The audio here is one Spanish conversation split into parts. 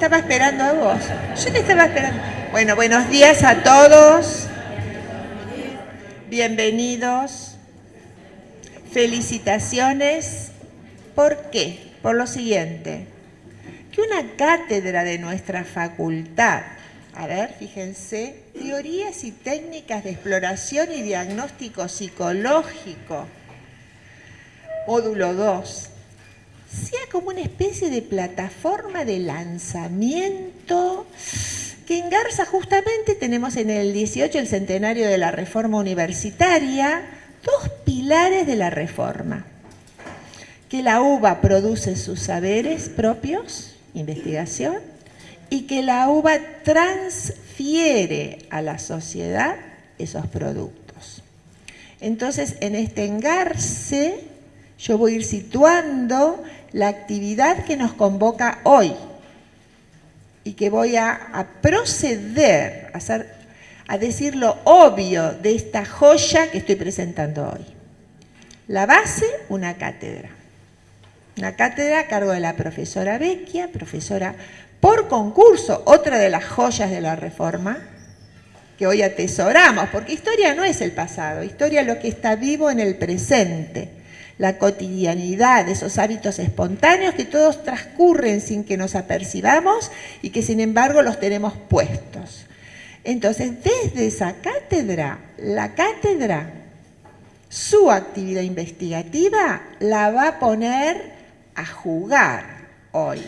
estaba esperando a vos. Yo te estaba esperando. Bueno, buenos días a todos. Bienvenidos. Felicitaciones. ¿Por qué? Por lo siguiente. Que una cátedra de nuestra facultad, a ver, fíjense, teorías y técnicas de exploración y diagnóstico psicológico, módulo 2, sea como una especie de plataforma de lanzamiento que en Garza justamente tenemos en el 18 el centenario de la reforma universitaria, dos pilares de la reforma. Que la UBA produce sus saberes propios, investigación, y que la UBA transfiere a la sociedad esos productos. Entonces, en este engarce, yo voy a ir situando la actividad que nos convoca hoy y que voy a, proceder a, a decir lo obvio de esta joya que estoy presentando hoy. La base, una cátedra. Una cátedra a cargo de la profesora Vecchia, profesora por concurso, otra de las joyas de la reforma, que hoy atesoramos, porque historia no es el pasado, historia es lo que está vivo en el presente la cotidianidad, esos hábitos espontáneos que todos transcurren sin que nos apercibamos y que sin embargo los tenemos puestos. Entonces, desde esa cátedra, la cátedra, su actividad investigativa la va a poner a jugar hoy.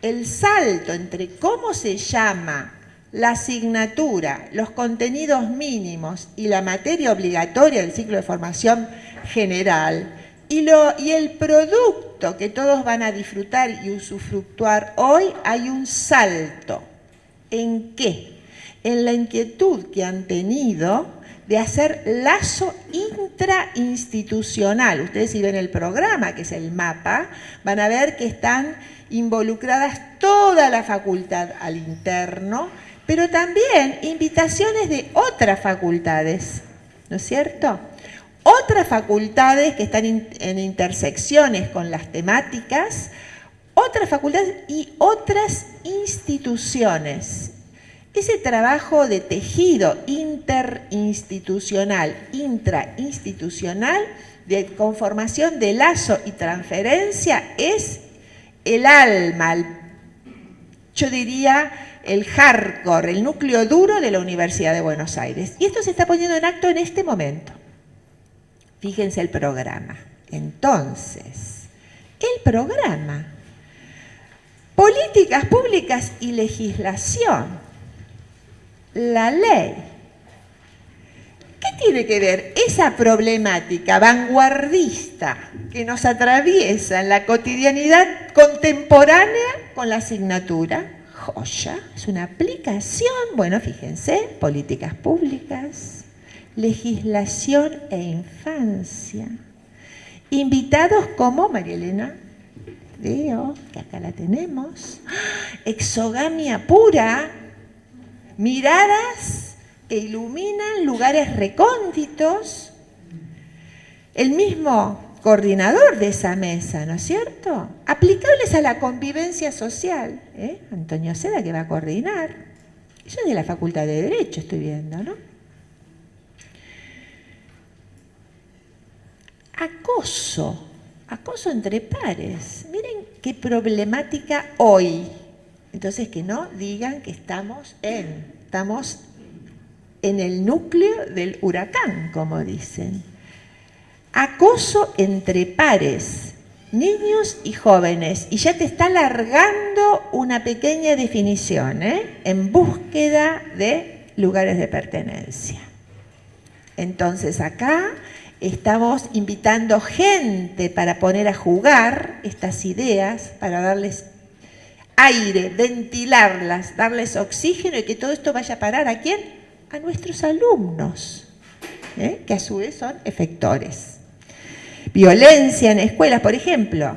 El salto entre cómo se llama la asignatura, los contenidos mínimos y la materia obligatoria del ciclo de formación general y, el producto que todos van a disfrutar y usufructuar hoy, hay un salto. ¿En qué? En la inquietud que han tenido de hacer lazo intrainstitucional. Ustedes si ven el programa, que es el mapa, van a ver que están involucradas toda la facultad al interno, pero también invitaciones de otras facultades, ¿no es cierto? Otras facultades que están en intersecciones con las temáticas, otras facultades y otras instituciones. Ese trabajo de tejido interinstitucional, intrainstitucional, de conformación de lazo y transferencia es el alma, yo diría el hardcore, el núcleo duro de la Universidad de Buenos Aires. Y esto se está poniendo en acto en este momento. Fíjense el programa. Entonces, el programa, políticas públicas y legislación, la ley. ¿Qué tiene que ver esa problemática vanguardista que nos atraviesa en la cotidianidad contemporánea con la asignatura? Joya, es una aplicación, bueno, fíjense, políticas públicas, legislación e infancia. Invitados como María Elena Veo, que acá la tenemos, exogamia pura, miradas que iluminan lugares recónditos, el mismo coordinador de esa mesa, ¿no es cierto? Aplicables a la convivencia social, ¿eh? Antonio Seda que va a coordinar. Yo de la Facultad de Derecho estoy viendo, ¿no? Acoso, acoso entre pares. Miren qué problemática hoy. Entonces que no digan que estamos en, estamos en el núcleo del huracán, como dicen. Acoso entre pares, niños y jóvenes. Y ya te está largando una pequeña definición, ¿eh? en búsqueda de lugares de pertenencia. Entonces acá Estamos invitando gente para poner a jugar estas ideas, para darles aire, ventilarlas, darles oxígeno y que todo esto vaya a parar a quién? A nuestros alumnos, ¿eh? que a su vez son efectores. Violencia en escuelas, por ejemplo.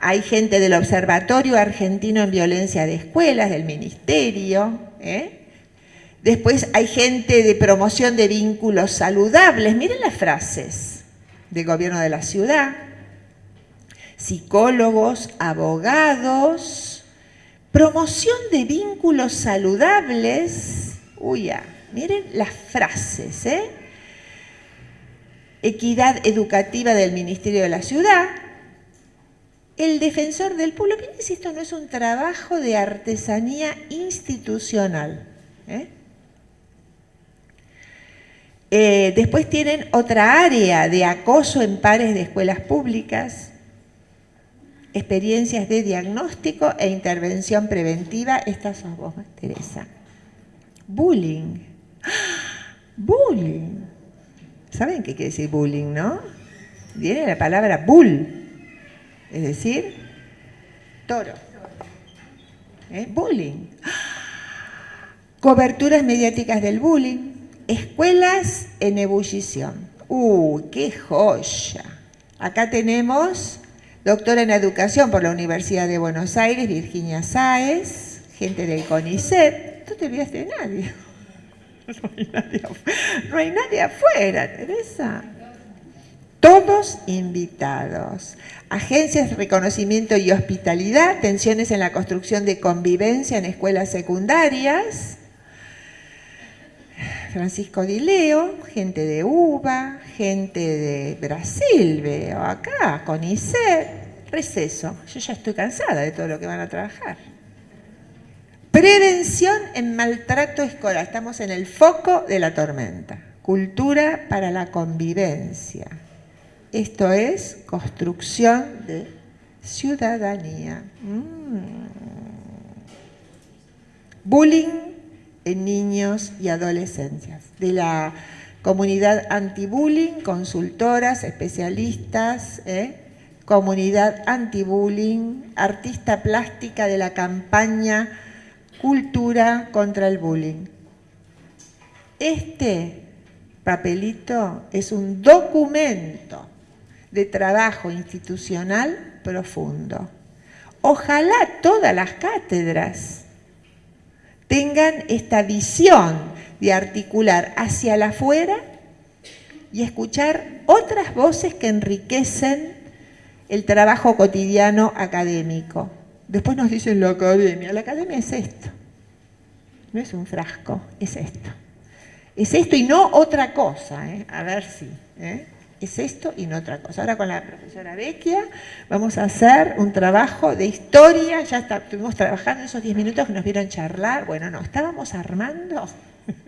Hay gente del Observatorio Argentino en Violencia de Escuelas, del Ministerio, ¿eh? Después hay gente de promoción de vínculos saludables. Miren las frases del gobierno de la ciudad. Psicólogos, abogados, Promoción de vínculos saludables. Uy, ya, miren las frases, ¿eh? Equidad educativa del Ministerio de la Ciudad. El defensor del pueblo. Miren si esto no es un trabajo de artesanía institucional. ¿eh? Eh, después tienen otra área de acoso en pares de escuelas públicas experiencias de diagnóstico e intervención preventiva. Estas son vos, Teresa. Bullying. Bullying. ¿Saben qué quiere decir bullying, no? Viene la palabra bull, es decir, toro. ¿Eh? Bullying. Coberturas mediáticas del bullying. Escuelas en ebullición. ¡Uh, qué joya! Acá tenemos Doctora en Educación por la Universidad de Buenos Aires, Virginia Sáez, gente del CONICET. Tú te olvidaste de nadie. No hay nadie, afuera, Teresa. Todos invitados. Agencias de reconocimiento y hospitalidad, tensiones en la construcción de convivencia en escuelas secundarias. Francisco Dileo, gente de UBA, gente de Brasil, veo acá, con ICER, receso. Yo ya estoy cansada de todo lo que van a trabajar. Prevención en maltrato escolar. Estamos en el foco de la tormenta. Cultura para la convivencia. Esto es construcción de ciudadanía. Mm. Bullying niños y adolescencias. De la comunidad anti-bullying, consultoras, especialistas, ¿eh? comunidad anti-bullying, artista plástica de la campaña Cultura contra el Bullying. Este papelito es un documento de trabajo institucional profundo. Ojalá todas las cátedras tengan esta visión de articular hacia la afuera y escuchar otras voces que enriquecen el trabajo cotidiano académico. Después nos dicen la academia. La academia es esto. No es un frasco, es esto. Es esto y no otra cosa. ¿eh? A ver si. ¿eh? Es esto y no otra cosa. Ahora con la profesora Vecchia vamos a hacer un trabajo de historia, ya estuvimos trabajando esos 10 minutos que nos vieron charlar, bueno, no, estábamos armando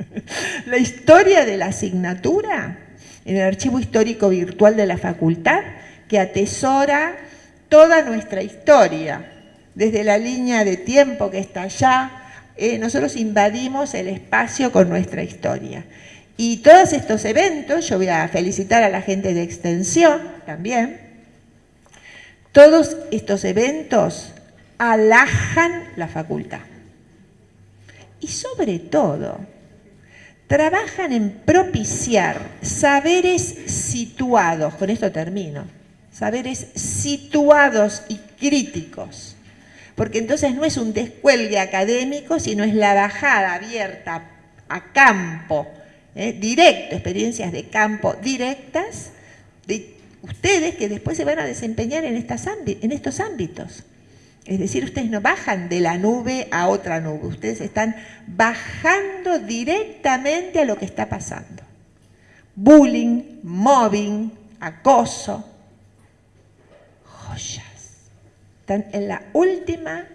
la historia de la asignatura en el archivo histórico virtual de la facultad que atesora toda nuestra historia, desde la línea de tiempo que está allá, eh, nosotros invadimos el espacio con nuestra historia. Y todos estos eventos, yo voy a felicitar a la gente de extensión también, todos estos eventos alajan la facultad. Y sobre todo, trabajan en propiciar saberes situados, con esto termino, saberes situados y críticos, porque entonces no es un descuelgue académico, sino es la bajada abierta a campo ¿eh? directo, experiencias de campo directas de ustedes que después se van a desempeñar en, en estos ámbitos. Es decir, ustedes no bajan de la nube a otra nube, ustedes están bajando directamente a lo que está pasando. Bullying, mobbing, acoso, joyas. Están en la última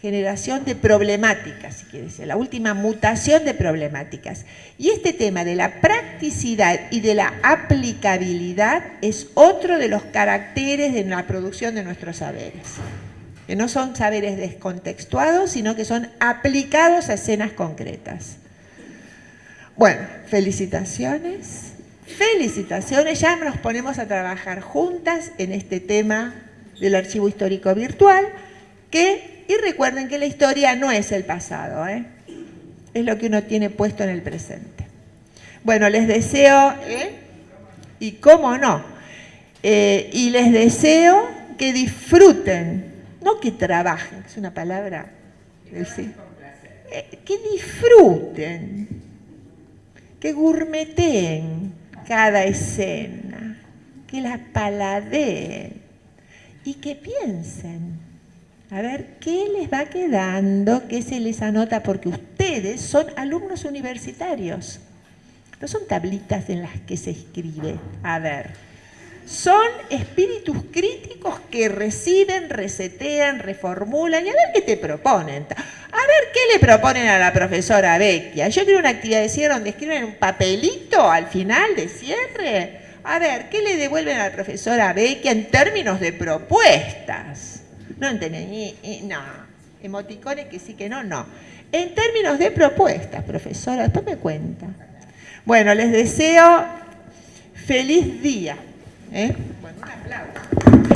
generación de problemáticas, si quieres, la última mutación de problemáticas. Y este tema de la practicidad y de la aplicabilidad es otro de los caracteres de la producción de nuestros saberes. Que no son saberes descontextuados, sino que son aplicados a escenas concretas. Bueno, felicitaciones. Felicitaciones, ya nos ponemos a trabajar juntas en este tema del archivo histórico virtual, que y recuerden que la historia no es el pasado, ¿eh? es lo que uno tiene puesto en el presente. Bueno, les deseo, ¿eh? y cómo no, eh, y les deseo que disfruten, no que trabajen, es una palabra que disfruten, que gourmeteen cada escena, que la paladeen y que piensen A ver, ¿qué les va quedando? ¿Qué se les anota? Porque ustedes son alumnos universitarios. No son tablitas en las que se escribe. A ver, son espíritus críticos que reciben, resetean, reformulan y a ver qué te proponen. A ver qué le proponen a la profesora Vecchia. Yo quiero una actividad de cierre donde escriben un papelito al final de cierre. A ver, ¿qué le devuelven a la profesora Vecchia en términos de propuestas? No entendí, no. Emoticones que sí que no, no. En términos de propuestas, profesora, después me cuenta. Bueno, les deseo feliz día. ¿eh? Bueno, un aplauso.